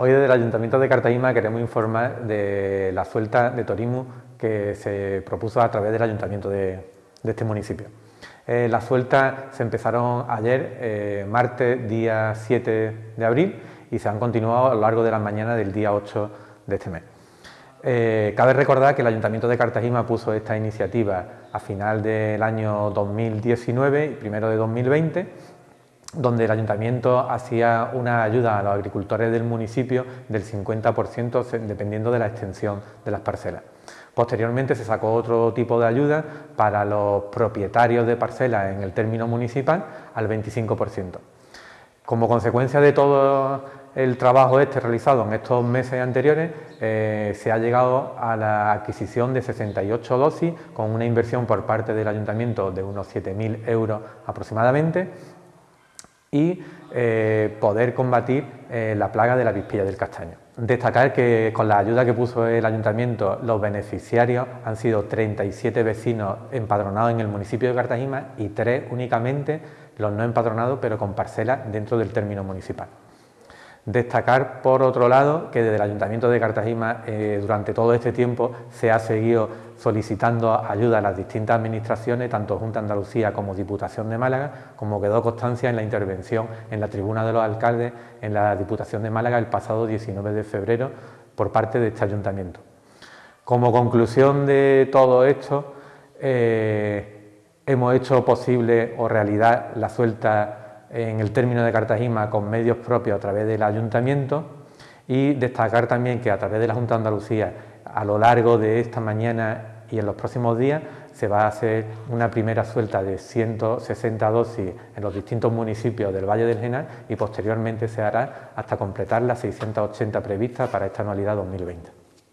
Hoy desde el Ayuntamiento de Cartagena queremos informar de la suelta de Torimu que se propuso a través del Ayuntamiento de, este municipio. Eh, las sueltas se empezaron ayer, eh, martes, día 7 de abril, y se han continuado a lo largo de la mañana del día 8 de este mes. Eh, cabe recordar que el Ayuntamiento de Cartagena puso esta iniciativa a final del año 2019 y primero de 2020 donde el ayuntamiento hacía una ayuda a los agricultores del municipio del 50% dependiendo de la extensión de las parcelas. Posteriormente se sacó otro tipo de ayuda para los propietarios de parcelas en el término municipal al 25%. Como consecuencia de todo el trabajo este realizado en estos meses anteriores, eh, se ha llegado a la adquisición de 68 dosis con una inversión por parte del ayuntamiento de unos 7.000 euros aproximadamente y eh, poder combatir eh, la plaga de la vispilla del castaño. Destacar que con la ayuda que puso el ayuntamiento, los beneficiarios han sido 37 vecinos empadronados en el municipio de Cartagena y 3 únicamente los no empadronados, pero con parcelas dentro del término municipal. Destacar, por otro lado, que desde el Ayuntamiento de Cartagena eh, durante todo este tiempo se ha seguido solicitando ayuda a las distintas administraciones, tanto Junta Andalucía como Diputación de Málaga, como quedó constancia en la intervención en la tribuna de los alcaldes en la Diputación de Málaga el pasado 19 de febrero por parte de este Ayuntamiento. Como conclusión de todo esto, eh, hemos hecho posible o realidad la suelta en el término de Cartagena con medios propios a través del ayuntamiento y destacar también que a través de la Junta de Andalucía a lo largo de esta mañana y en los próximos días se va a hacer una primera suelta de 160 dosis en los distintos municipios del Valle del Genal y posteriormente se hará hasta completar las 680 previstas para esta anualidad 2020.